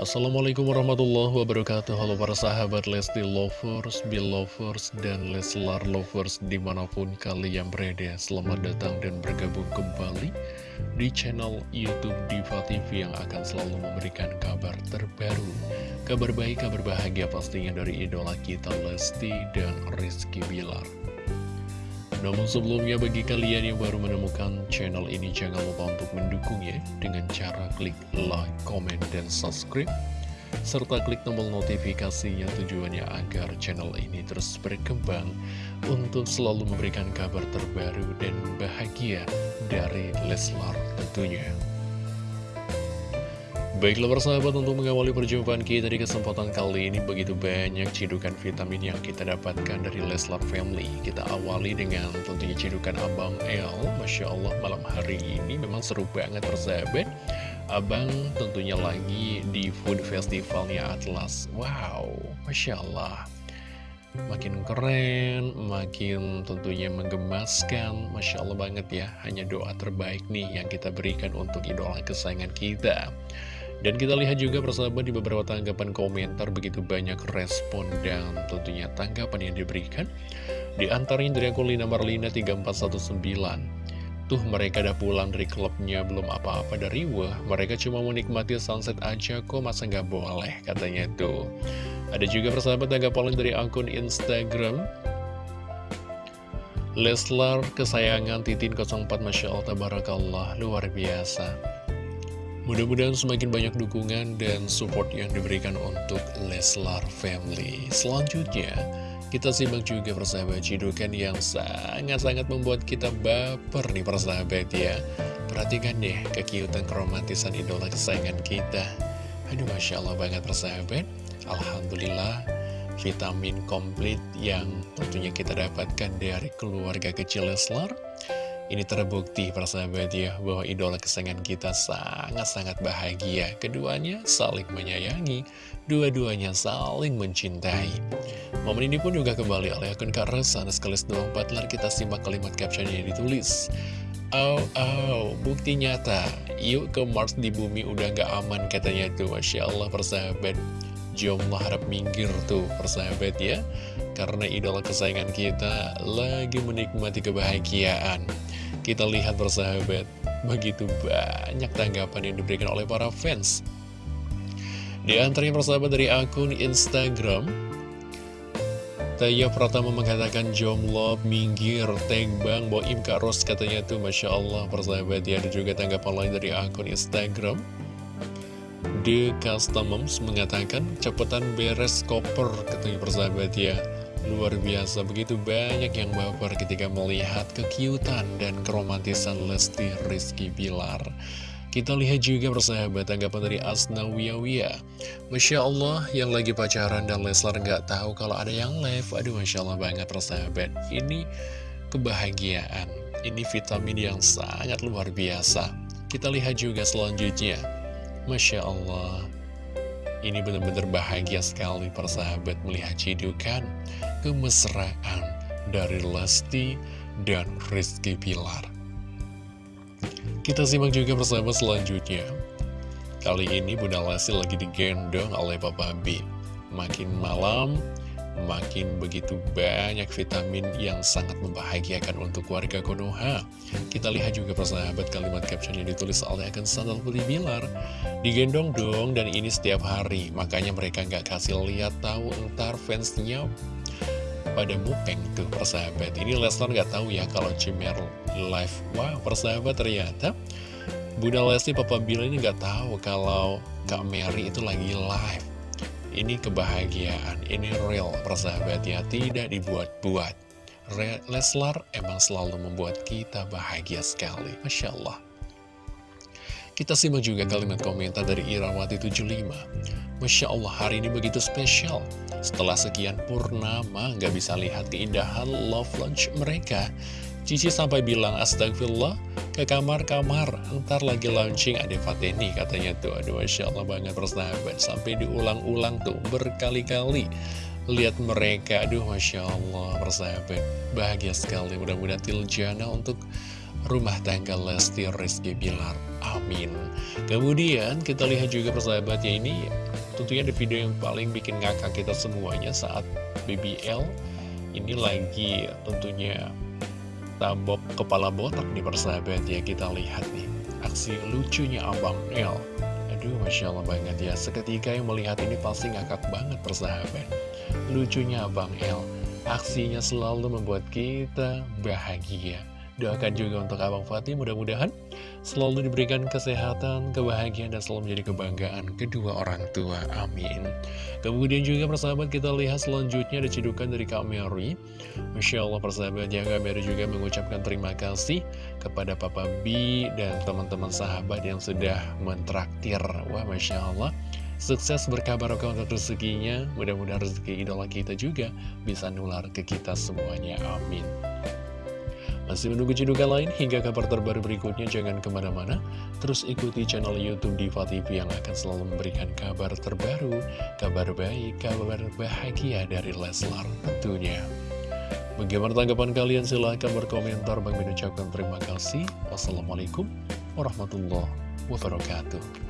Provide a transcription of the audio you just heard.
Assalamualaikum warahmatullahi wabarakatuh. Halo para sahabat Lesti Lovers, Belovers, dan Leslar Lovers di mana pun kalian berada. Selamat datang dan bergabung kembali di channel Youtube Diva TV yang akan selalu memberikan kabar terbaru Kabar baik, kabar bahagia pastinya dari idola kita Lesti dan Rizky Bilar namun sebelumnya bagi kalian yang baru menemukan channel ini jangan lupa untuk mendukungnya dengan cara klik like, comment, dan subscribe serta klik tombol notifikasinya tujuannya agar channel ini terus berkembang untuk selalu memberikan kabar terbaru dan bahagia dari Leslar tentunya. Baiklah persahabat untuk mengawali perjumpaan kita di kesempatan kali ini begitu banyak cidukan vitamin yang kita dapatkan dari Leslar Family. Kita awali dengan tentunya cidukan Abang El. Masya Allah malam hari ini memang seru banget persahabat. Abang tentunya lagi di food festivalnya Atlas. Wow Masya Allah. Makin keren, makin tentunya menggemaskan. Masya Allah banget ya Hanya doa terbaik nih yang kita berikan untuk idola kesayangan kita dan kita lihat juga persahabat di beberapa tanggapan komentar begitu banyak respon dan tentunya tanggapan yang diberikan. Di antaranya dari akun Lina Marlina 3419. Tuh mereka udah pulang dari klubnya belum apa-apa dari wah mereka cuma menikmati sunset aja kok masa nggak boleh katanya tuh. Ada juga persahabat tanggapan dari akun Instagram Leslar kesayangan Titin 04 Masya Allah Tabarakallah luar biasa Mudah-mudahan semakin banyak dukungan dan support yang diberikan untuk Leslar Family. Selanjutnya, kita simak juga persahabat cidukan yang sangat-sangat membuat kita baper nih persahabat ya. Perhatikan deh kekiutan keromantisan idola kesayangan kita. Aduh Masya Allah banget persahabat. Alhamdulillah vitamin komplit yang tentunya kita dapatkan dari keluarga kecil Leslar ini terbukti persahabat ya bahwa idola kesayangan kita sangat-sangat bahagia. Keduanya saling menyayangi, dua-duanya saling mencintai. Momen ini pun juga kembali oleh akun Karesan sekaligus doang Butler kita simak kalimat captionnya yang ditulis. Oh, oh, bukti nyata. Yuk ke Mars di bumi udah gak aman katanya tuh. Masya Allah persahabat. Jomblo harap minggir tuh persahabat ya. Karena idola kesayangan kita lagi menikmati kebahagiaan. Kita lihat persahabat, begitu banyak tanggapan yang diberikan oleh para fans. Di antaranya persahabat dari akun Instagram, Taya Pratama mengatakan jomblo, minggir, bang, boim Kak Ros katanya tuh Masya Allah persahabat. Ya Ada juga tanggapan lain dari akun Instagram. The Customs mengatakan cepetan beres koper katanya persahabat ya Luar biasa, begitu banyak yang baper ketika melihat kekiutan dan keromantisan Lesti Rizky Bilar. Kita lihat juga persahabat tanggapan dari Asna Wiyawia. Masya Allah yang lagi pacaran dan Leslar nggak tahu kalau ada yang live. Aduh Masya Allah banget persahabat. Ini kebahagiaan. Ini vitamin yang sangat luar biasa. Kita lihat juga selanjutnya. Masya Allah. Ini benar-benar bahagia sekali persahabat melihat cidukan kemesraan dari Lesti dan Rizky Pilar. Kita simak juga bersama selanjutnya. Kali ini Bunda Lesti lagi digendong oleh Papa B. Makin malam, makin begitu banyak vitamin yang sangat membahagiakan untuk warga Konoha. Kita lihat juga persahabat kalimat caption yang ditulis oleh akun Sandal Putih Bilar. Digendong dong dan ini setiap hari, makanya mereka nggak kasih lihat tahu entar fansnya pada mupeng tuh persahabat Ini Leslar nggak tahu ya kalau Cimer live Wow persahabat ternyata Bunda Lesti Papa Bila ini nggak tahu kalau Kak Mary itu lagi live Ini kebahagiaan, ini real persahabat ya Tidak dibuat-buat Leslar emang selalu membuat kita bahagia sekali Masya Allah kita simak juga kalimat komentar dari Irawati75. Masya Allah, hari ini begitu spesial. Setelah sekian purnama, gak bisa lihat keindahan love launch mereka. Cici sampai bilang, astagfirullah, ke kamar-kamar, ntar lagi launching ada Fateni, katanya tuh. Aduh, Masya Allah banget persahabat. Sampai diulang-ulang tuh, berkali-kali. Lihat mereka, aduh Masya Allah persahabat. Bahagia sekali, mudah-mudahan Tiljana untuk rumah tangga Lesti Rizky Bilar. Amin. Kemudian kita lihat juga persahabatnya ini Tentunya di video yang paling bikin ngakak kita semuanya saat BBL ini lagi tentunya tabok kepala botak di persahabat ya kita lihat nih. Aksi lucunya Abang L Aduh Masya Allah banget ya Seketika yang melihat ini pasti ngakak banget persahabat. Lucunya Abang L Aksinya selalu membuat kita bahagia. Doakan juga untuk Abang Fatih mudah-mudahan selalu diberikan kesehatan, kebahagiaan, dan selalu menjadi kebanggaan kedua orang tua. Amin. Kemudian juga persahabat kita lihat selanjutnya ada cedukan dari Kak Mary. Masya Allah persahabat ya Kak Mary juga mengucapkan terima kasih kepada Papa B dan teman-teman sahabat yang sudah mentraktir. Wah Masya Allah. Sukses berkabar untuk rezekinya Mudah-mudahan rezeki idola kita juga bisa nular ke kita semuanya Amin masih menunggu cedukan lain hingga kabar terbaru berikutnya jangan ke mana-mana. Terus ikuti channel Youtube Diva TV yang akan selalu memberikan kabar terbaru Kabar baik, kabar bahagia dari Leslar tentunya. Bagaimana tanggapan kalian? Silahkan berkomentar. Bang terima kasih. Wassalamualaikum warahmatullahi wabarakatuh